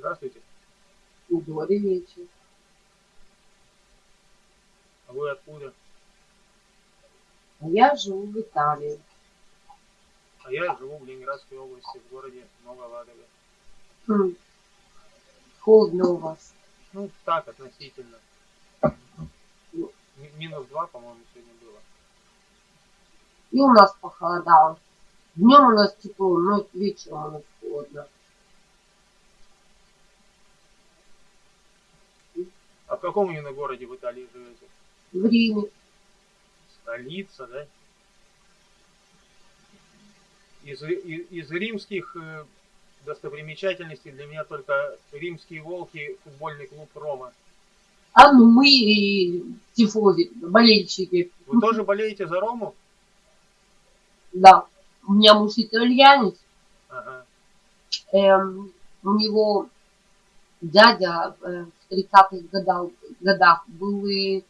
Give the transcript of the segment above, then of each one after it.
Здравствуйте. Добрый вечер. А вы откуда? Я живу в Италии. А я живу в Ленинградской области, в городе Новоладоге. Хм. Холодно у вас. Ну, так, относительно. Ну. Ми- Минус два, по-моему, сегодня было. И у нас похолодало. Днем у нас тепло, но вечером у нас холодно. А в каком именно городе в Италии живете? В Риме. Столица, да? Из, и- из римских э, достопримечательностей для меня только римские волки, футбольный клуб Рома. А ну мы и тифози, болельщики. Вы тоже болеете за Рому? Да. У меня муж итальянец. Ага. Эм, у него дядя э, 30-х годах, был и,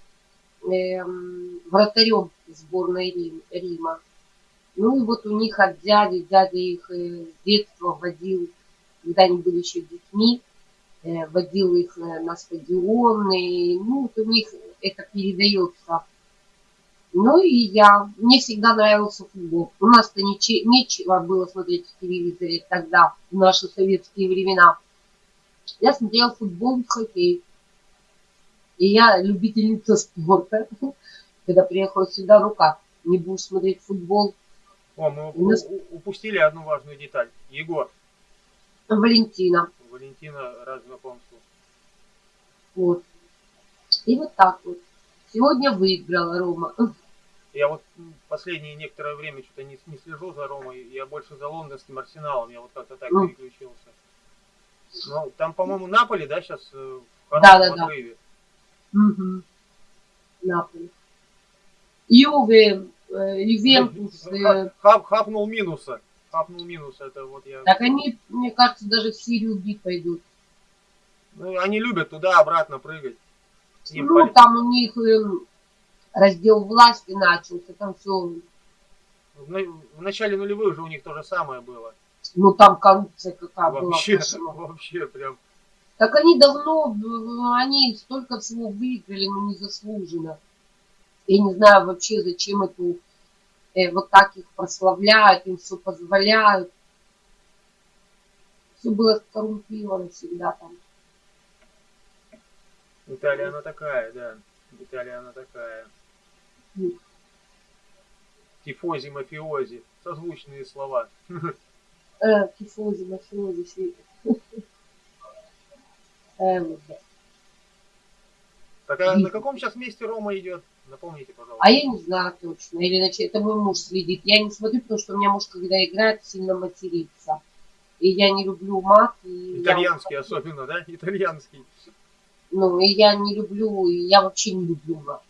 эм, вратарем сборной Рим- Рима. Ну и вот у них от дяди, дядя их э, с детства водил, когда они были еще детьми, э, водил их э, на стадионы, ну вот у них это передается. Ну и я, мне всегда нравился футбол. У нас-то нечего было смотреть в телевизоре тогда, в наши советские времена. Я смотрела футбол хоккей. И я любительница спорта. Когда приехала сюда, ну как, не будешь смотреть футбол. О, мы У нас- упустили одну важную деталь. Егор, Валентина. Валентина, рад знакомству. Вот. И вот так вот. Сегодня выиграла Рома. Я вот последнее некоторое время что-то не, не слежу за Ромой, я больше за лондонским арсеналом, я вот как-то так Ну. переключился. Ну, там, по-моему, Наполи, да, сейчас в Да, хорошем да, да. отрыве. Угу. Наполи. Юве, э, Ювентус. э, Ха- хап- хапнул минуса. Хапнул минуса, это вот я... Так они, мне кажется, даже в Сирию Би пойдут. Ну, они любят туда-обратно прыгать. Им Ну, поли- там у них раздел власти начался, там все, в начале нулевых же у них то же самое было. Ну там коррупция какая была. Вообще, кошмар. вообще прям. Так они давно, э, они столько всего выиграли, но незаслуженно. Я не знаю вообще, зачем эту, э, вот так их прославляют, им все позволяют. Все было коррумпировано всегда там. Италия она такая, да. Италия она такая. Ну. Тифози, мафиози. Созвучные слова. Э, тифози, мафиози, все это. Э, вот, да. Так а на каком сейчас месте Рома идет? Напомните, пожалуйста. А я не знаю точно. Или иначе это мой муж следит. Я не смотрю, потому что у меня муж, когда играет, сильно матерится. И я не люблю мат. И я- Итальянский особенно, да? Итальянский. ну, и я не люблю, и я вообще не люблю мат.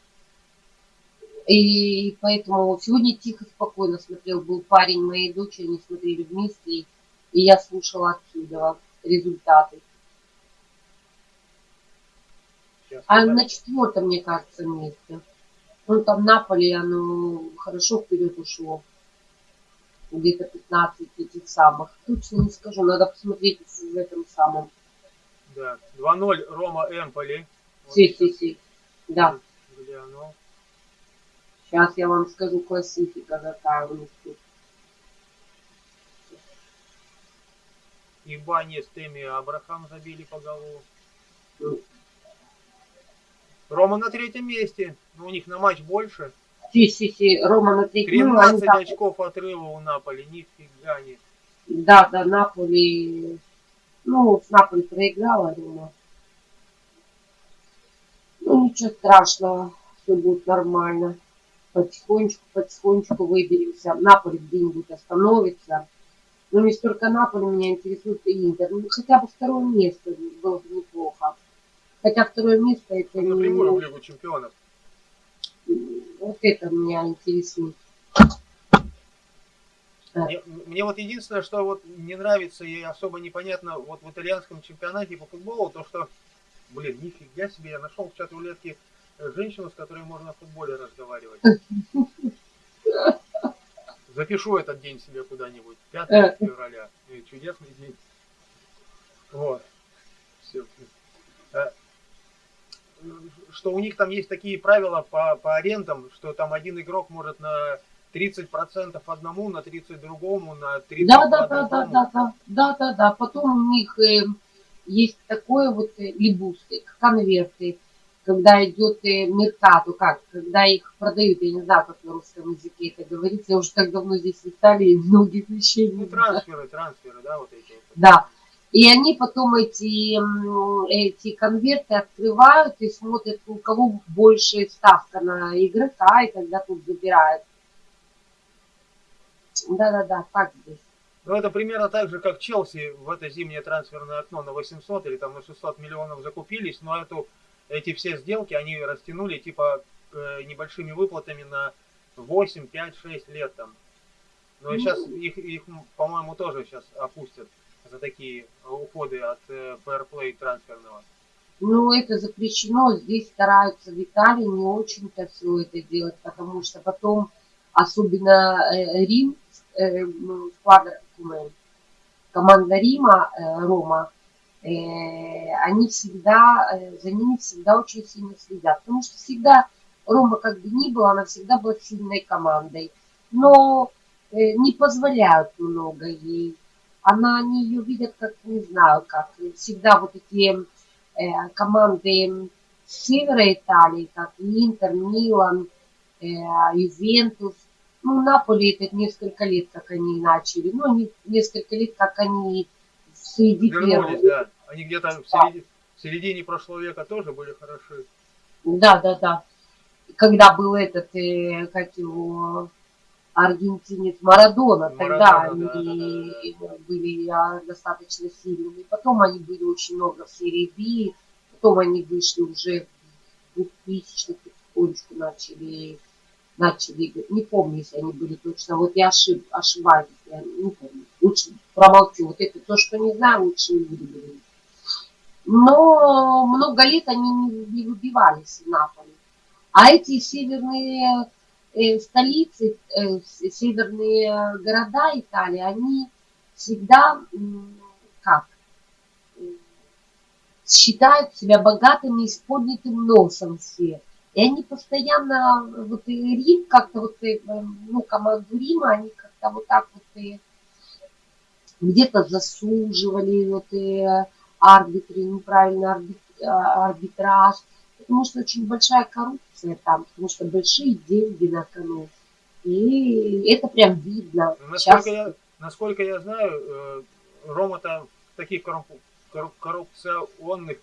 И поэтому сегодня тихо, спокойно смотрел. Был парень моей дочери, они смотрели вместе. И я слушала отсюда результаты. Сейчас А на четвертом, мне кажется, месте. Ну, там Наполе, оно хорошо вперед ушло. Где-то 15 этих самых. Точно не скажу, надо посмотреть в этом самом. Да. 2-0 Рома Эмполи. Вот Си, сейчас си, си. Да, гляну. Сейчас я вам скажу классифика тут. И Бани с Теми Абрахам забили по голову. Ну. Рома на третьем месте. Но у них на матч больше. Си, си, си. Рома на третьем. Ну, они 13 так- очков отрыва у Наполи. Нифига не. Да, да, Наполи. Ну, с Наполи проиграла, Рома. Ну, ничего страшного. Все будет нормально. Потихонечку, потихонечку выберемся. Наполи где-нибудь остановится. Но не столько Наполи меня интересует и Интер. Ну, хотя бы второе место было бы неплохо. Хотя второе место это Напрямую в не... Лигу Чемпионов. Вот это меня интересует. Мне, мне вот единственное, что вот не нравится и особо непонятно вот в итальянском чемпионате по футболу, то что, блин, нифига себе, я нашел в чат рулетки женщину, с которой можно о футболе разговаривать. Запишу этот день себе куда-нибудь. 5 Э. февраля. Чудесный день. Вот. Все. Э, что у них там есть такие правила по, по арендам, что там один игрок может на 30% одному, на 30 другому, на 30 да, да, да, да, да, да, да, да, да. Потом у них э, есть такое вот э, либусты, конверты, когда идет э, меркату, как, когда их продают, я не знаю, как на русском языке это говорится, я уже так давно здесь в Италии многих вещей Ну, трансферы, трансферы, да, вот эти. Да. И они потом эти, эти конверты открывают и смотрят, у кого больше ставка на игрока, и тогда тут забирают. Да-да-да, так здесь. Ну, это примерно так же, как Челси в это зимнее трансферное окно на 800 или там на 600 миллионов закупились, но эту, эти все сделки они растянули типа э, небольшими выплатами на 8, 5, 6 лет там. Но ну, сейчас их, их по-моему, тоже сейчас опустят за такие уходы от э, fair трансферного. Ну, это запрещено. Здесь стараются в Италии не очень-то все это делать, потому что потом, особенно э, Рим, э, сквадра, команда Рима, э, Рома, э, они всегда, э, за ними всегда очень сильно следят. Потому что всегда Рома, как бы ни было, она всегда была сильной командой. Но не позволяют много ей. Она, они ее видят как, не знаю, как всегда вот эти команды севера Италии, как Интер, Милан, Ювентус, ну, Наполе это несколько лет, как они начали. Ну, не, несколько лет, как они среди Вернулись, да. Они где-то в, середине, в середине прошлого века тоже были хороши. Да, да, да. Когда был этот, э, как его, аргентинец Марадона, Марадона тогда они да, да, да. были а, достаточно сильными. Потом они были очень много в серии B, потом они вышли уже в 2000-х потихонечку начали начали играть. Не помню, если они были точно. Вот я ошиб, ошибаюсь, я не помню. Лучше промолчу. Вот это то, что не знаю, лучше не буду говорить. Но много лет они не, не выбивались в Наполе. А эти северные э, столицы, э, северные города Италии, они всегда, как, считают себя богатыми и поднятым носом все. И они постоянно, вот и Рим как-то вот, и, ну, команду Рима, они как-то вот так вот и где-то засуживали, вот и арбитры, неправильно а, арбитраж, потому что очень большая коррупция там, потому что большие деньги на кону. И это прям видно. Насколько, Сейчас... я, насколько я знаю, э, Рома-то в таких коррупционных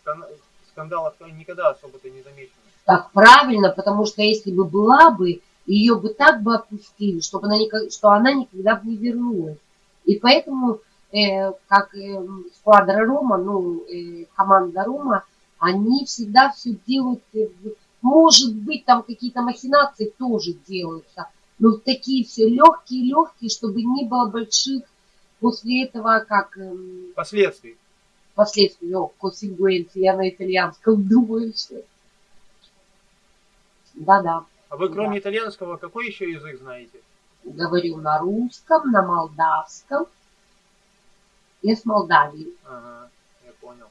скандалах никогда особо-то не замечен так правильно, потому что если бы была бы, ее бы так бы опустили, чтобы она, никак, что она никогда бы не вернулась. И поэтому, э, как э, сквадра Рома, ну, э, команда Рома, они всегда все делают, э, может быть, там какие-то махинации тоже делаются, но такие все легкие-легкие, чтобы не было больших после этого, как... Э, последствий. Последствий, о, conseguenze, я на итальянском думаю, что да-да. А вы кроме да. итальянского какой еще язык знаете? Говорю на русском, на молдавском. Я с Молдавии. Ага, я понял.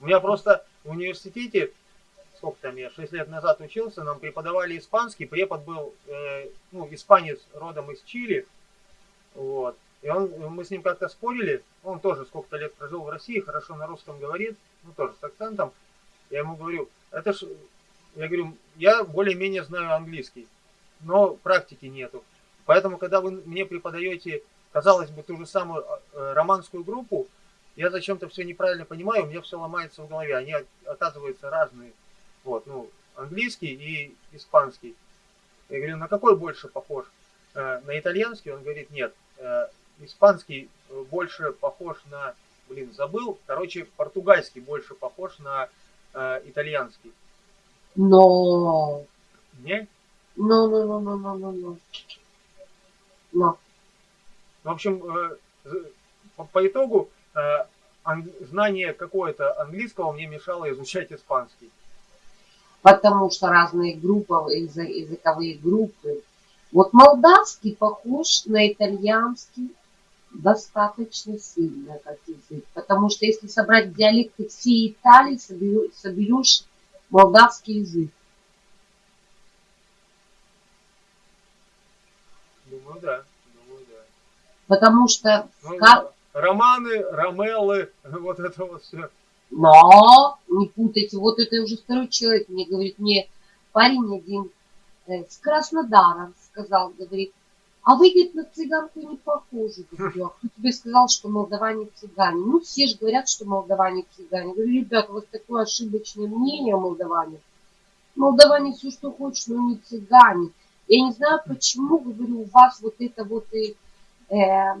У меня просто в университете, сколько там я, 6 лет назад учился, нам преподавали испанский, препод был, э, ну, испанец родом из Чили, вот. И он, мы с ним как-то спорили, он тоже сколько-то лет прожил в России, хорошо на русском говорит, ну, тоже с акцентом. Я ему говорю, это ж я говорю, я более-менее знаю английский, но практики нету. Поэтому, когда вы мне преподаете, казалось бы, ту же самую э, романскую группу, я зачем-то все неправильно понимаю, у меня все ломается в голове. Они, оказываются, разные. Вот, ну, английский и испанский. Я говорю, на какой больше похож? Э, на итальянский? Он говорит, нет. Э, испанский больше похож на, блин, забыл. Короче, португальский больше похож на итальянский. No. Не? No, no, no, no, no, no, no. No. В общем, э, по, по итогу э, знание какое-то английского мне мешало изучать испанский. Потому что разные группы, языковые группы. Вот молдавский похож на итальянский, достаточно сильно как язык. Потому что если собрать диалекты всей Италии, соберешь молдавский язык. Думаю, да. Думаю, да. Потому что... Ну, кар... Романы, Ромеллы, вот это вот все. Но, не путайте, вот это уже второй человек мне говорит, мне парень один э, с Краснодара сказал, говорит, а вы, говорит, на цыганку не похожи. Говорю, а кто тебе сказал, что молдаване цыгане? Ну, все же говорят, что молдаване цыгане. Говорю, ребят, у вас такое ошибочное мнение о молдаване. Молдаване все, что хочешь, но не цыгане. Я не знаю, почему, говорю, у вас вот это вот и... Э,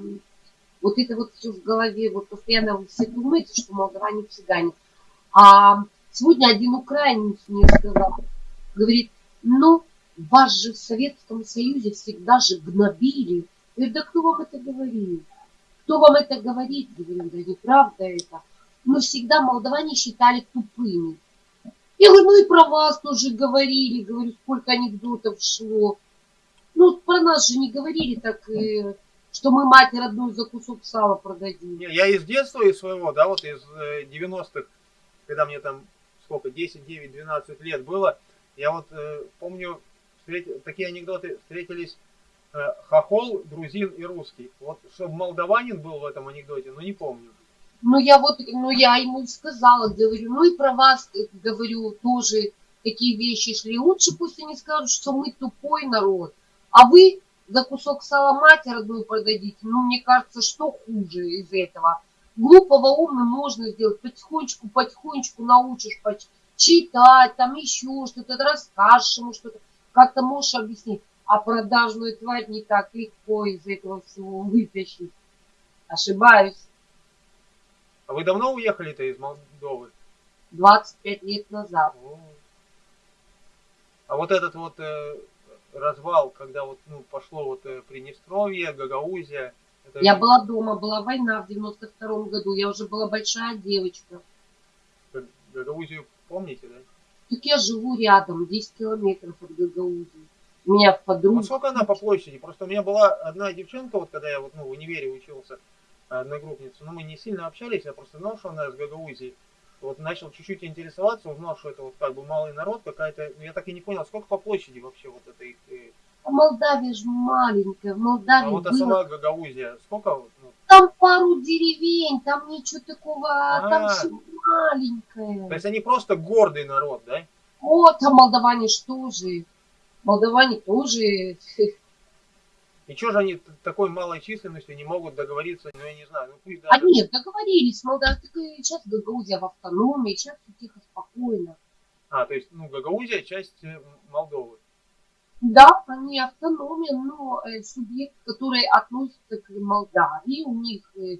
вот это вот все в голове, вот постоянно вы все думаете, что молдаване цыгане. А сегодня один украинец мне сказал, говорит, ну, вас же в Советском Союзе всегда же гнобили. Я говорю, да кто вам это говорил? Кто вам это говорит? Говорю, да неправда это. Мы всегда молдаване считали тупыми. Я говорю, ну и про вас тоже говорили. Говорю, сколько анекдотов шло. Ну, про нас же не говорили так, э, что мы мать родную за кусок сала продадим. Я из детства, из своего, да, вот из 90-х, э, когда мне там сколько, 10, 9, 12 лет было, я вот э, помню, встрет... такие анекдоты встретились э, хохол, грузин и русский. Вот чтобы молдаванин был в этом анекдоте, ну не помню. Ну я вот, ну я ему сказала, говорю, ну и про вас, говорю, тоже такие вещи шли. Лучше пусть они скажут, что мы тупой народ, а вы за кусок сала мать родную продадите. Ну, мне кажется, что хуже из этого? Глупого умным можно сделать, потихонечку, потихонечку научишь читать, там еще что-то, расскажешь ему что-то как-то можешь объяснить, а продажную тварь не так легко из этого всего вытащить. Ошибаюсь. А вы давно уехали-то из Молдовы? 25 лет назад. А вот этот вот э, развал, когда вот ну, пошло вот э, Приднестровье, Гагаузия. Это... Я была дома, была война в 92 году, я уже была большая девочка. Гагаузию помните, да? Так я живу рядом, 10 километров от Гагаузии. У меня подруга... Вот сколько она по площади? Просто у меня была одна девчонка, вот когда я вот, ну, в универе учился, одногруппница, но мы не сильно общались, я просто знал, что она из Гагаузии. Вот начал чуть-чуть интересоваться, узнал, что это вот как бы малый народ какая-то, я так и не понял, сколько по площади вообще вот это их... Э, а Молдавия же маленькая, в Молдавии А вот а сама Гагаузия, сколько? Там пару деревень, там ничего такого, а, там все маленькое. То есть они просто гордый народ, да? О, там молдаване что же? Молдаване тоже. И что же они такой малой численностью не могут договориться, ну я не знаю. Ну, пусть даже... А нет, договорились, Молдавия, сейчас Гагаузия в автономии, сейчас все тихо, спокойно. А, то есть, ну, Гагаузия часть э, Молдовы. Да, они автономия, но э, субъект, который относится к Молдавии, у них э,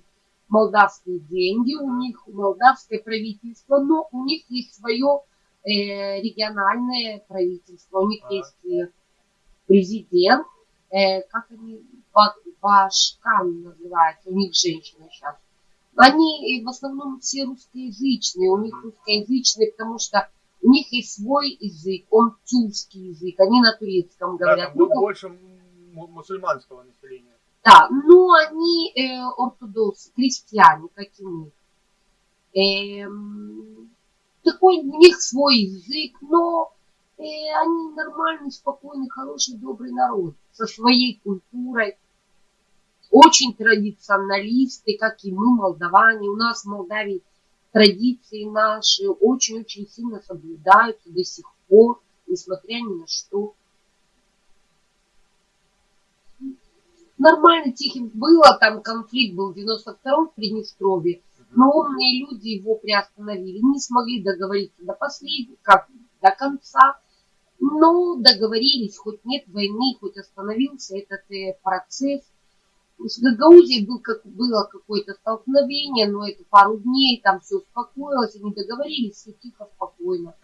молдавские деньги, у них молдавское правительство, но у них есть свое э, региональное правительство, у них а. есть президент, как они, Башкан называется, у них женщина сейчас. Они в основном все русскоязычные, у них русскоязычные, потому что них есть свой язык, он тюркский язык, они на турецком говорят. Да, ну, больше мусульманского населения. Да, но они э, ортодоксы, крестьяне, как и мы. Э, такой у них свой язык, но э, они нормальный, спокойный, хороший, добрый народ со своей культурой. Очень традиционалисты, как и мы, молдаване. У нас в Молдавии традиции наши очень-очень сильно соблюдаются до сих пор, несмотря ни на что. нормально тихим было, там конфликт был в 92-м в Приднестровье, но умные люди его приостановили, не смогли договориться до последнего, как до конца, но договорились, хоть нет войны, хоть остановился этот э, процесс. С Гагаузией был, как, было какое-то столкновение, но это пару дней, там все успокоилось, они договорились, все тихо, спокойно.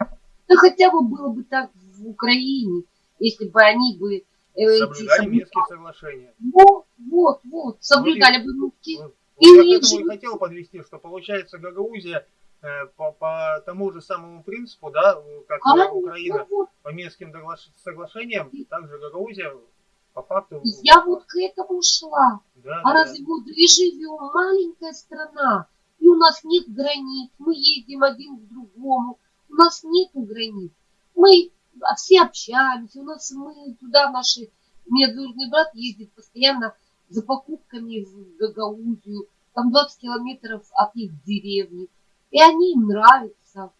Да хотя бы было бы так в Украине, если бы они бы Э, соблюдали Минские соглашения. Вот, вот, вот, соблюдали бы Минские. Вот, и я к этому и хотел подвести, что получается Гагаузия э, по, по тому же самому принципу, да, как а, Украина, ну, вот. по Минским соглашениям, также Гагаузия по факту... Я вот к этому шла. Да, А да, разве вот мы живем, маленькая страна, и у нас нет границ, мы едем один к другому, у нас нету границ. Мы все общаемся, у нас мы туда наши, у меня двоюродный брат ездит постоянно за покупками в Гагаузию, там 20 километров от их деревни, и они им нравятся.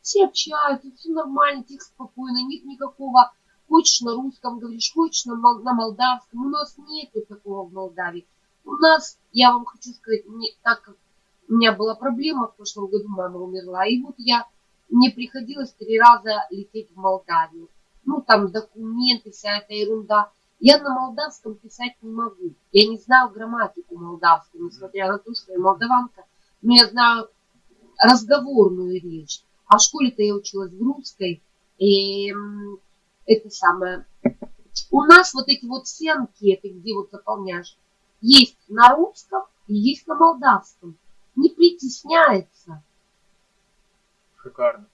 Все общаются, все нормально, тихо, спокойно, нет никакого, хочешь на русском говоришь, хочешь на, на молдавском. У нас нету такого в Молдавии. У нас, я вам хочу сказать, мне, так как у меня была проблема в прошлом году, мама умерла, и вот я, мне приходилось три раза лететь в Молдавию. Ну, там документы, вся эта ерунда. Я на молдавском писать не могу. Я не знаю грамматику молдавскую, несмотря на то, что я молдаванка, но я знаю разговорную речь. А в школе-то я училась в русской. И это самое. У нас вот эти вот все анкеты, где вот заполняешь, есть на русском и есть на молдавском. Не притесняется. Шикарно.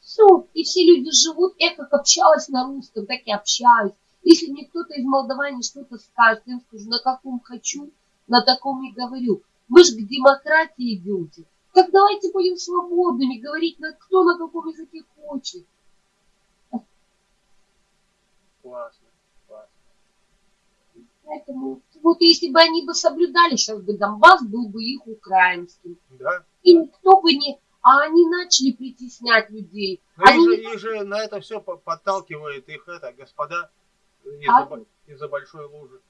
Все, и все люди живут. Я как общалась на русском, так и общаюсь. Если мне кто-то из Молдавании что-то скажет, я им скажу, на каком хочу, на таком и говорю. Вы же к демократии идете. Так давайте будем свободными, говорить, на, кто на каком языке хочет. Классно. Классно. Поэтому вот если бы они бы соблюдали, сейчас бы Донбасс был бы их украинским. Да? И никто бы не... А они начали притеснять людей. Ну, их Они же, не их же на это все подталкивает их это, господа, из-за А? из-за большой лужи.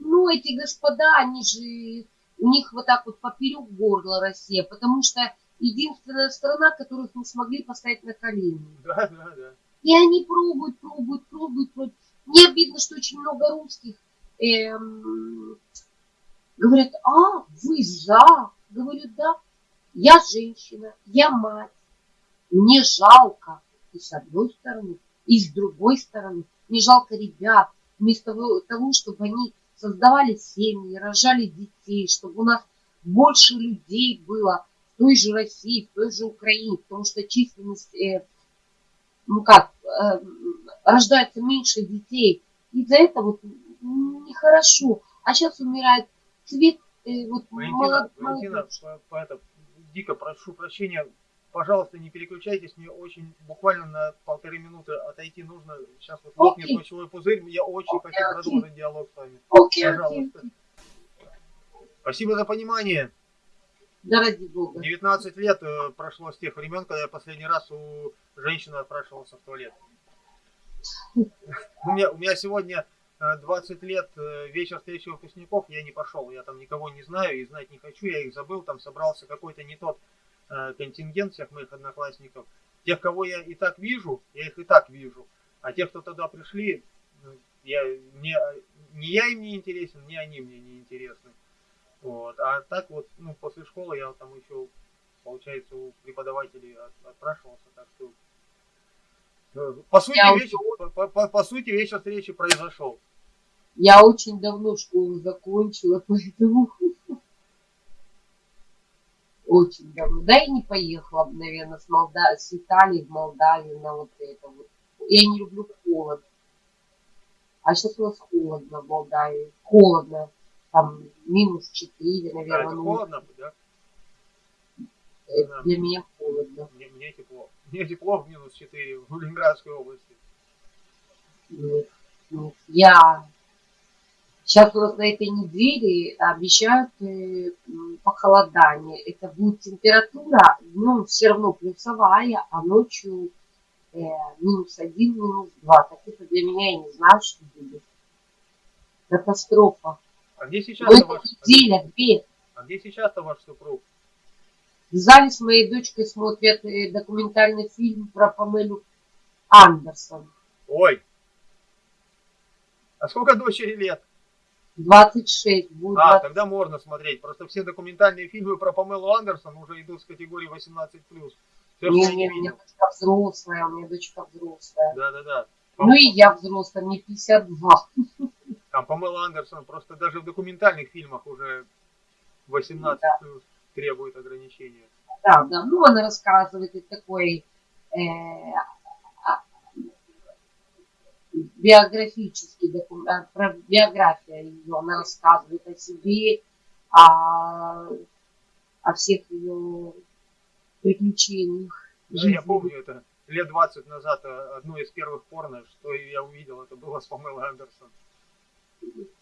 Ну, эти господа, они же, у них вот так вот поперек горла Россия, потому что единственная страна, которых мы смогли поставить на колени. Да, да, да. И они пробуют, пробуют, пробуют, пробуют. Мне обидно, что очень много русских эм, говорят, а, вы за? Говорю, да. Я женщина, я мать. Мне жалко. И с одной стороны, и с другой стороны. Мне жалко ребят. Вместо того, чтобы они создавали семьи, рожали детей, чтобы у нас больше людей было в той же России, в той же Украине, потому что численность, э, ну как, э, рождается меньше детей. Из-за этого вот нехорошо. А сейчас умирает цвет, э, вот Валентина, молод- Валентина, молодежь. по- по- это, дико прошу прощения, пожалуйста, не переключайтесь, мне очень буквально на полторы минуты отойти нужно. Сейчас вот лопнет Окей. мочевой пузырь, я очень Окей, хочу окей. продолжить диалог с вами. Окей, Пожалуйста. окей. Спасибо за понимание. Да ради бога. 19 лет э, прошло с тех времен, когда я последний раз у женщины отпрашивался в туалет. У меня, у меня сегодня э, 20 лет э, вечер встречи выпускников, я не пошел, я там никого не знаю и знать не хочу, я их забыл, там собрался какой-то не тот э, контингент всех моих одноклассников. Тех, кого я и так вижу, я их и так вижу, а тех, кто туда пришли, ну, я, мне, не я им не интересен, не они мне не интересны. Вот. А так вот, ну, после школы я там еще, получается, у преподавателей от- отпрашивался, так что по сути, Я вечер, по, по- по сути, вечер встречи произошел. Я очень давно школу закончила, поэтому очень давно. Да и не поехала бы, наверное, с, Молда... с Италии в Молдавию на вот это вот. Я не люблю холод. А сейчас у нас холодно в Молдавии. Холодно. Там минус 4, Да, наверное. это ну, холодно, да? Это для меня холодно. Мне, мне тепло. Мне тепло в минус 4 в Ленинградской области. Нет, нет. Я сейчас у нас на этой неделе обещают э, похолодание. Это будет температура днем все равно плюсовая, а ночью э, минус один, минус два. Так это для меня я не знаю, что будет. Катастрофа. А где сейчас-то ваш, неделя, две. а где сейчас-то ваш супруг? В зале с моей дочкой смотрят э, документальный фильм про Памелю Андерсон. Ой! А сколько дочери лет? 26 будет. А, 20. тогда можно смотреть. Просто все документальные фильмы про Памелу Андерсон уже идут с категории 18+. Все, Не, я не, не у меня дочка взрослая, у меня дочка взрослая. Да-да-да. Ну и я взрослая, мне 52. Там Памела Андерсон просто даже в документальных фильмах уже 18 плюс требует ограничения. Да, да. Ну, она рассказывает такой э, а- биографический документ, про биография ее, она рассказывает о себе, о, о всех ее приключениях. Да, я помню это лет 20 назад одно из первых порно, что я увидел, это было с Памелой Андерсон.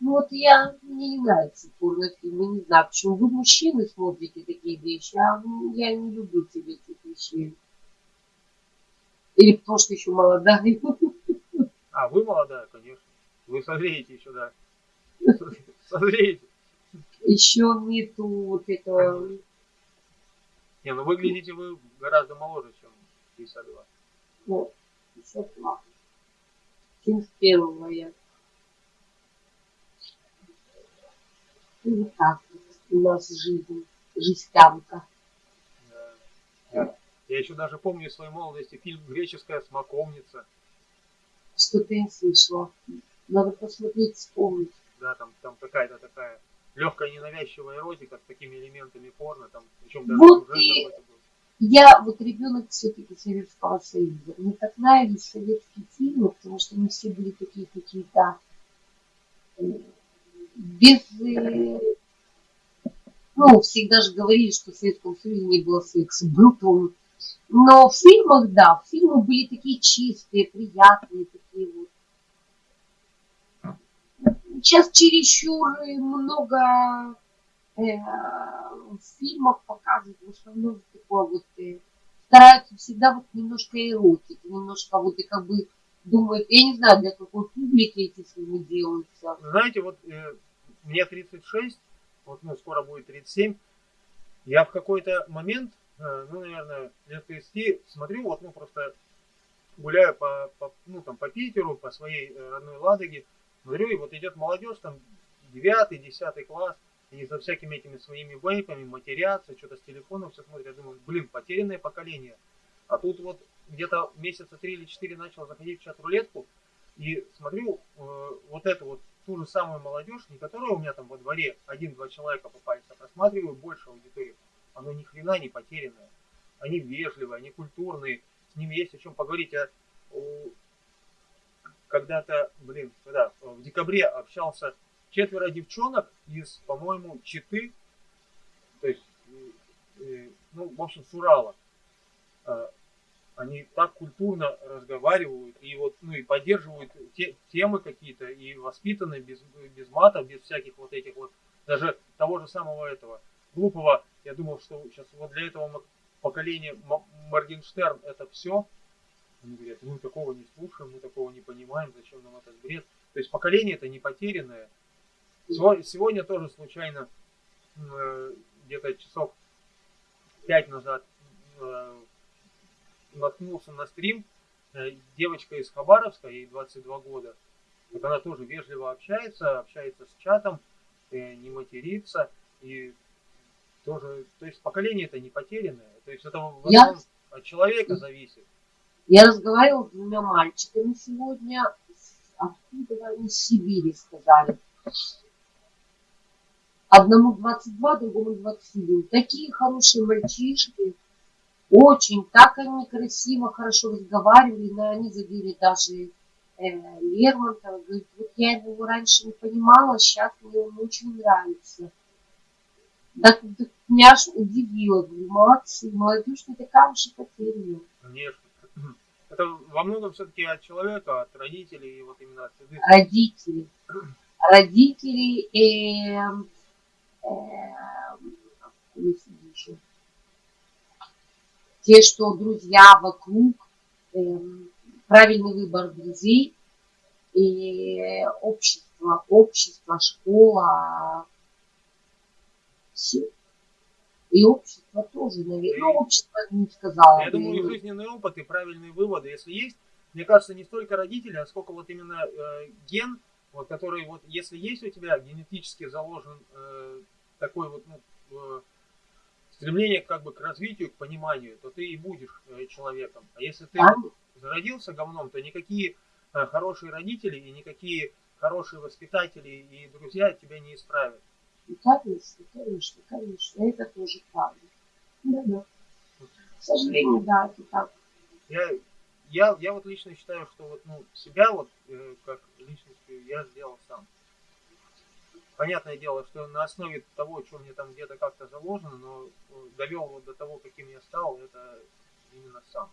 Ну вот я, мне не нравится порнофильмы, не знаю, почему вы мужчины смотрите такие вещи, а я не люблю тебе этих вещей. Или потому что еще молодая. А, вы молодая, конечно. Вы созреете еще, да. Созреете. Еще нету вот этого... Не, ну выглядите вы гораздо моложе, чем 52. Ну, 52. 71 я. И вот так у нас жизнь, жестянка. Да. Я еще даже помню из своей молодости фильм «Греческая смоковница». Что-то я слышала. Надо посмотреть, вспомнить. Да, там, там какая-то такая легкая ненавязчивая эротика с такими элементами порно, там, причем даже вот и я вот ребенок все-таки Советского Союза. Мне так нравились советские фильмы, потому что они все были такие какие-то э, без... Ну, всегда же говорили, что в Советском Союзе не было секса. Был он. Но в фильмах, да, фильмы были такие чистые, приятные, такие вот. Сейчас чересчур много э, в фильмах показывают в основном такое вот э, стараются всегда вот немножко эротики, немножко вот и как бы думают, я не знаю, для какой публики эти фильмы делаются. Знаете, вот э, мне 36, вот ну, скоро будет 37, я в какой-то момент, э, ну, наверное, лет 30, смотрю, вот, ну, просто гуляю по, по, ну, там, по Питеру, по своей э, родной Ладоге, смотрю, и вот идет молодежь, там, 9 10 класс, и за всякими этими своими вейпами матерятся, что-то с телефоном все смотрят, я думаю, блин, потерянное поколение. А тут вот где-то месяца три или четыре начал заходить в чат-рулетку, и смотрю, э, вот эту вот ту же самую молодежь, не которая у меня там во дворе один-два человека попались, а просматриваю больше аудитории. Оно ни хрена не потерянное. Они вежливые, они культурные, с ними есть о чем поговорить. Я когда-то, блин, когда в декабре общался четверо девчонок из, по-моему, Читы, то есть, ну, в общем, с Урала. Они так культурно разговаривают и вот, ну, и поддерживают те, темы какие-то, и воспитаны без, без мата, без всяких вот этих вот, даже того же самого этого глупого, я думал, что сейчас вот для этого поколения Моргенштерн это все, они говорят, мы такого не слушаем, мы такого не понимаем, зачем нам этот бред. То есть поколение это не потерянное. Сегодня тоже случайно, э, где-то часов пять назад, э, наткнулся на стрим, э, девочка из Хабаровска, ей 22 года. Вот она тоже вежливо общается, общается с чатом, не матерится. И тоже, то есть поколение это не потерянное. То есть это Я... от человека зависит. Я разговаривала с двумя мальчиками сегодня, откуда они из Сибири сказали. Одному 22, другому 21. Такие хорошие мальчишки. Очень, так они красиво, хорошо разговаривали, но они задели даже э, Лермонтова. Говорит, вот я его раньше не понимала, сейчас мне он очень нравится. Так, так меня аж удивило. Говорю, молодцы, молодежь не такая уж и потерянная. Конечно. Это во многом все-таки от человека, от родителей, и вот именно от среды. Родители. Родители, э, э, те, что друзья вокруг, э, правильный выбор друзей и общество, общество, школа, все. И общество тоже, наверное. Ну, общество не сказала. Я думаю, жизненный опыт, и правильные выводы, если есть, мне кажется, не столько родители, а сколько вот именно э, ген, вот, который вот, если есть у тебя генетически заложен э, такой вот, ну, э, стремление как бы к развитию, к пониманию, то ты и будешь э, человеком. А если ты а? зародился говном, то никакие э, хорошие родители и никакие хорошие воспитатели и друзья тебя не исправят. И конечно, конечно, конечно, это тоже правда. Да, да. К сожалению, да, это так. Я, я, я вот лично считаю, что вот, ну, себя вот, э, как личностью я сделал сам. Понятное дело, что на основе того, что мне там где-то как-то заложено, но э, довел вот до того, каким я стал, это именно сам.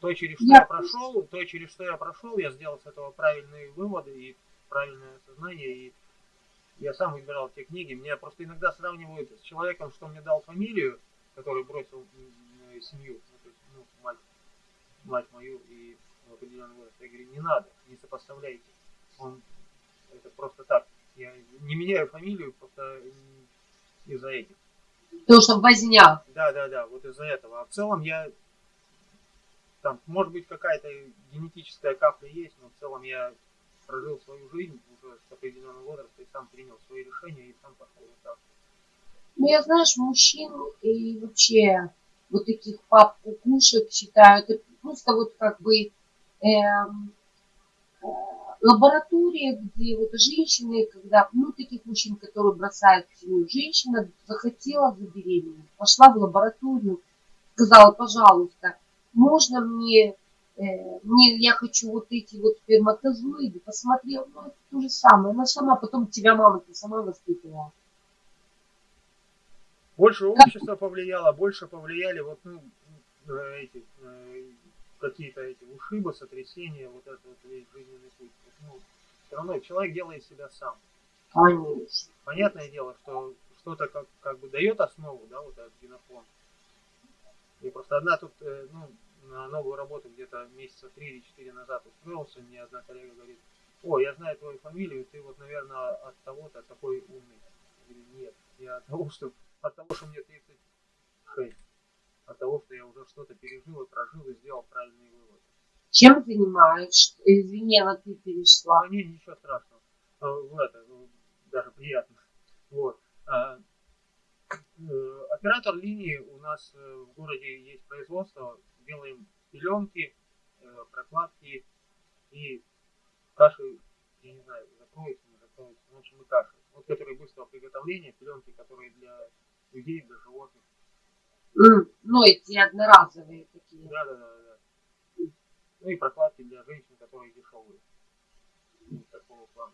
То, через что я, я прошел, то, через что я прошел, я сделал с этого правильные выводы и правильное сознание, и я сам выбирал те книги. Меня просто иногда сравнивают с человеком, что мне дал фамилию, который бросил семью, ну, ну, мать, мать мою и в определенный возраст. Я говорю, не надо, не сопоставляйте. Он, это просто так. Я не меняю фамилию просто из-за этих. То, что возня. Да, да, да, вот из-за этого. А в целом я там, может быть, какая-то генетическая капля есть, но в целом я прожил свою жизнь уже с определенного возраста и сам принял свои решения и сам пошел вот так. Ну, я, знаешь, мужчин и вообще вот таких пап кукушек считаю, это просто вот как бы эм, э, лаборатория, где вот женщины, когда, ну, таких мужчин, которые бросают семью, женщина захотела забеременеть, пошла в лабораторию, сказала, пожалуйста, можно мне, э, мне, я хочу вот эти вот сперматозоиды, посмотрел, ну, это то же самое, она сама, потом тебя мама, ты сама воспитывала. Больше общество повлияло, больше повлияли вот, ну, э, эти, э, какие-то эти ушибы, сотрясения, вот это вот весь жизненный путь. Ну, все равно человек делает себя сам. Конечно. Понятное дело, что что-то как, как бы дает основу, да, вот этот генофон. И просто одна тут, ну, на новую работу где-то месяца три или четыре назад устроился, мне одна коллега говорит, о, я знаю твою фамилию, ты вот, наверное, от того-то такой умный. Я говорю, нет, я от того, что, от того, что мне 36, от того, что я уже что-то пережил и прожил и сделал правильные выводы. Чем занимаешься? Извини, она ты перешла. Ну, не, ничего страшного. А, в это, ну, даже приятно. Вот. А, э, оператор линии у нас э, в городе есть производство делаем пеленки, э, прокладки и каши, я не знаю, закроется, не закроется, в общем, и каши. Вот которые быстрого приготовления, пеленки, которые для людей, для животных. Mm, ну, эти одноразовые такие. Да, да, да. Ну и прокладки для женщин, которые дешевые. Ну, такого плана.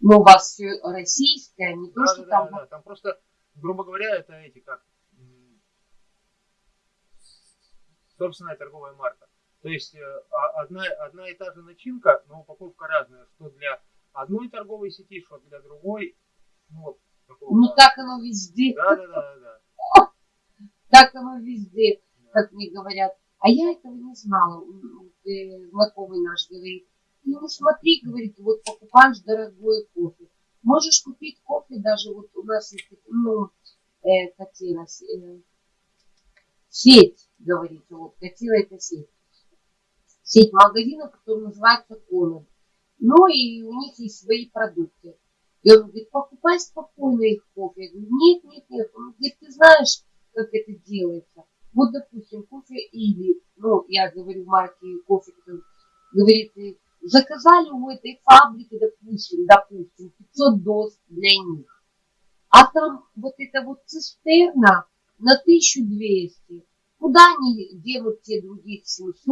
Но у вас все российское, не то, да, что да, там... Да, да, там просто, грубо говоря, это эти, как, собственная торговая марка. То есть э, а, одна, одна и та же начинка, но упаковка разная, что для одной торговой сети, что для другой. Ну, вот, ну так оно везде. Да, да, да, да. Так оно везде, как мне говорят. А я этого не знала. Знакомый наш говорит, ну смотри, говорит, вот покупаешь дорогой кофе. Можешь купить кофе даже вот у нас ну, э, хотела, э, сеть, говорит, вот, катила это сеть. Сеть магазинов, которая называется Конан. Ну и у них есть свои продукты. И он говорит, покупай спокойно их кофе. Я говорю, нет, нет, нет. Он говорит, ты знаешь, как это делается. Вот, допустим, кофе или, ну, я говорю марки кофе, говорит, заказали у этой фабрики, допустим, допустим, 500 доз для них. А там вот эта вот цистерна на 1200. Куда они денут те другие 700?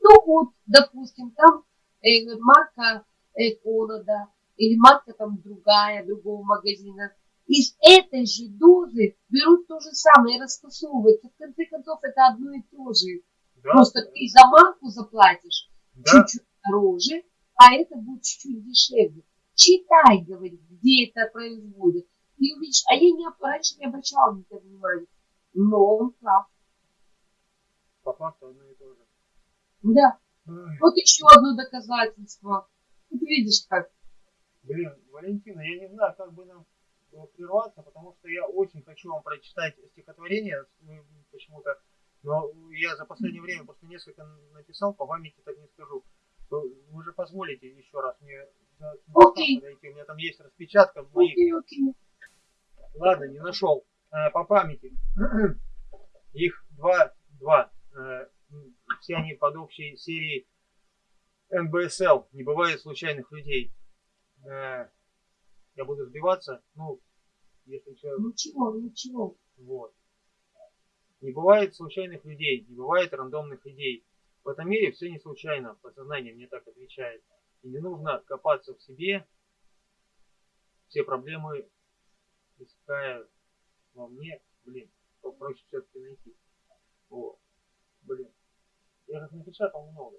Ну вот, допустим, там э, марка э, Конада или марка там другая, другого магазина. Из этой же дозы берут то же самое и расфасовывают. В конце концов, это одно и то же. Да, Просто ты за марку заплатишь да. чуть-чуть дороже, а это будет чуть-чуть дешевле. Читай, говорит, где это производят. И увидишь, а я не, раньше не обращала на это внимания. Но он прав. По факту одно и то же. Да. Ой. Вот еще одно доказательство. Вот видишь как. Блин, Валентина, я не знаю, как бы нам прерваться, потому что я очень хочу вам прочитать стихотворение почему-то, но я за последнее время просто несколько написал, по памяти так не скажу. Вы же позволите еще раз мне okay. подойти, у меня там есть распечатка в моих. Okay, okay. Ладно, не нашел. А, по памяти. Их два, два. Э, все они под общей серией НБСЛ. Не бывает случайных людей. Я буду сбиваться. Ну, если что. Ничего, ничего. Вот. Не бывает случайных людей, не бывает рандомных идей. В этом мире все не случайно, подсознание мне так отвечает. И не нужно копаться в себе, все проблемы иская во мне, блин, попроще все-таки найти. Вот, блин. Я как напечатал много.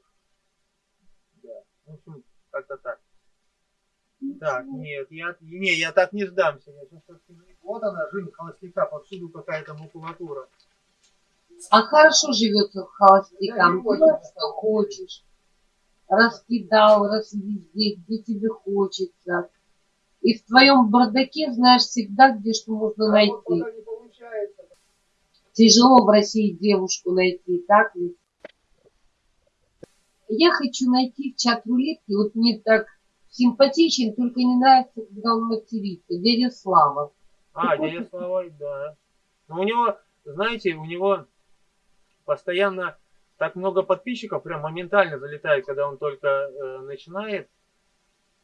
Да, в общем, как-то так. Так, нет, я, не, я так не сдамся. Я сейчас вот она, жизнь холостяка, повсюду какая-то макулатура. А хорошо живется холостякам. Да, Делай, что хочешь. Раскидал, раз везде, где тебе хочется. И в твоем бардаке знаешь всегда, где что можно найти. Тяжело в России девушку найти, так ведь? Я хочу найти в чат рулетки, вот мне так симпатичен, только не нравится, когда он матерится. Дядя Слава. А, дядя Слава, да. Но у него, знаете, у него постоянно так много подписчиков, прям моментально залетает, когда он только э, начинает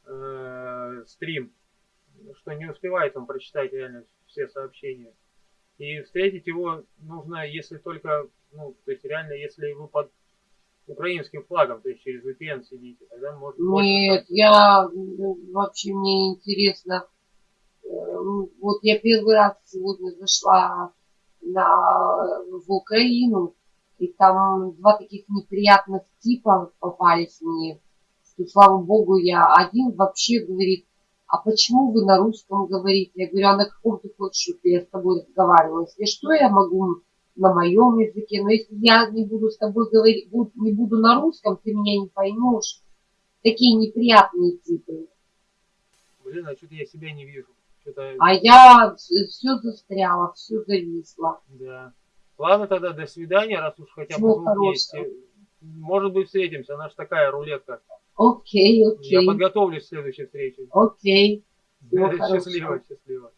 э, стрим, что не успевает он прочитать реально все сообщения. И встретить его нужно, если только, ну, то есть реально, если вы под украинским флагом, то есть через VPN сидите, тогда может Нет, я вообще мне интересно. Э, вот я первый раз сегодня зашла на, в Украину, и там два таких неприятных типа попались мне, что, слава богу, я один вообще говорит, а почему вы на русском говорите? Я говорю, а на каком ты хочешь, чтобы я с тобой разговаривала? Если что, я могу на моем языке, но если я не буду с тобой говорить, не буду на русском, ты меня не поймешь. Такие неприятные типы. Блин, а что-то я себя не вижу. А я все застряла, все зависло. Да. Ладно тогда, до свидания, раз уж хотя бы звук есть. Может быть, встретимся, она же такая рулетка. Окей, окей. Я подготовлюсь к следующей встрече. Окей. Счастливо, счастливо.